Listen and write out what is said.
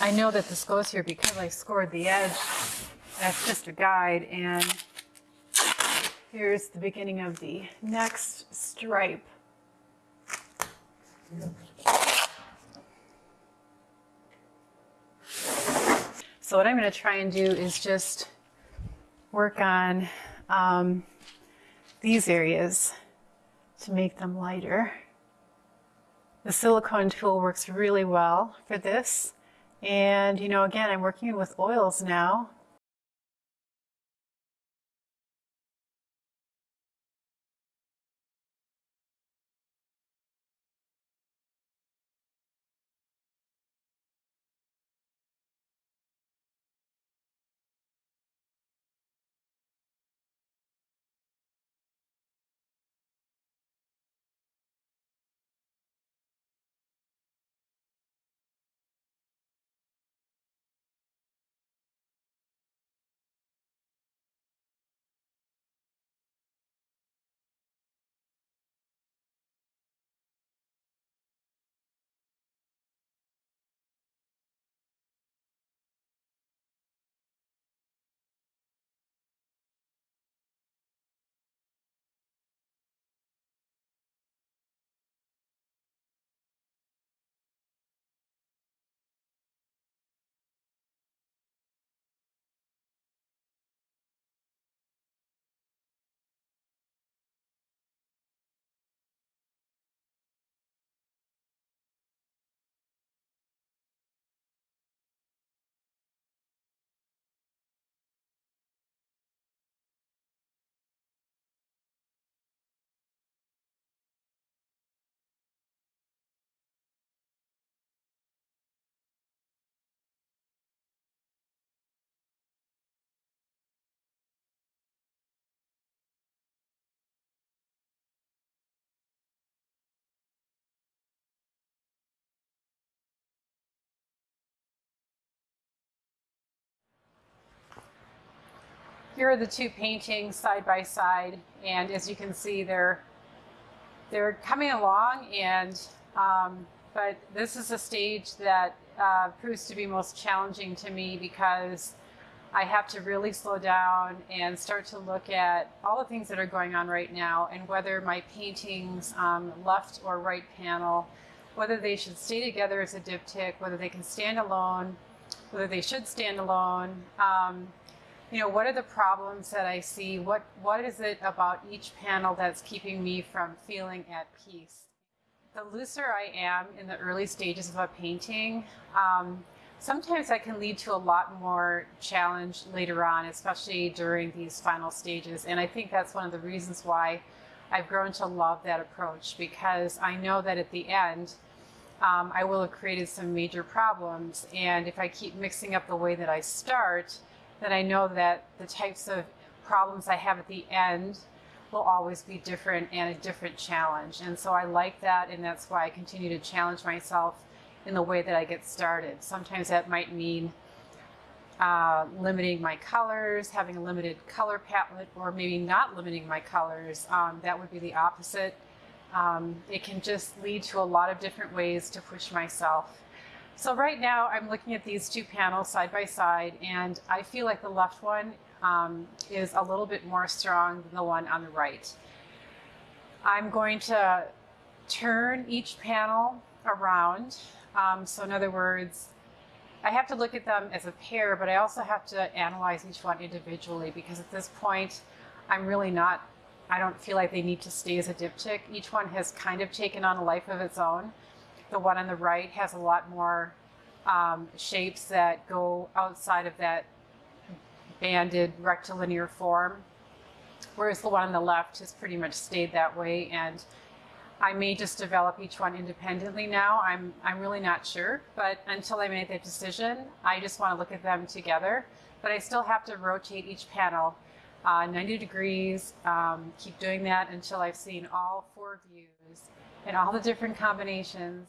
I know that this goes here because I scored the edge. That's just a guide and here's the beginning of the next stripe. So what I'm going to try and do is just work on um, these areas to make them lighter. The silicone tool works really well for this. And, you know, again, I'm working with oils now. Here are the two paintings side by side, and as you can see, they're they're coming along. And um, but this is a stage that uh, proves to be most challenging to me because I have to really slow down and start to look at all the things that are going on right now and whether my paintings, um, left or right panel, whether they should stay together as a diptych, whether they can stand alone, whether they should stand alone. Um, you know, what are the problems that I see? What What is it about each panel that's keeping me from feeling at peace? The looser I am in the early stages of a painting, um, sometimes that can lead to a lot more challenge later on, especially during these final stages. And I think that's one of the reasons why I've grown to love that approach because I know that at the end, um, I will have created some major problems. And if I keep mixing up the way that I start, then I know that the types of problems I have at the end will always be different and a different challenge. And so I like that, and that's why I continue to challenge myself in the way that I get started. Sometimes that might mean uh, limiting my colors, having a limited color palette, or maybe not limiting my colors. Um, that would be the opposite. Um, it can just lead to a lot of different ways to push myself. So right now I'm looking at these two panels side by side and I feel like the left one um, is a little bit more strong than the one on the right. I'm going to turn each panel around. Um, so in other words, I have to look at them as a pair, but I also have to analyze each one individually because at this point, I'm really not, I don't feel like they need to stay as a diptych. Each one has kind of taken on a life of its own. The one on the right has a lot more um, shapes that go outside of that banded rectilinear form, whereas the one on the left has pretty much stayed that way. And I may just develop each one independently now. I'm, I'm really not sure, but until I make that decision, I just want to look at them together. But I still have to rotate each panel uh, 90 degrees, um, keep doing that until I've seen all four views and all the different combinations.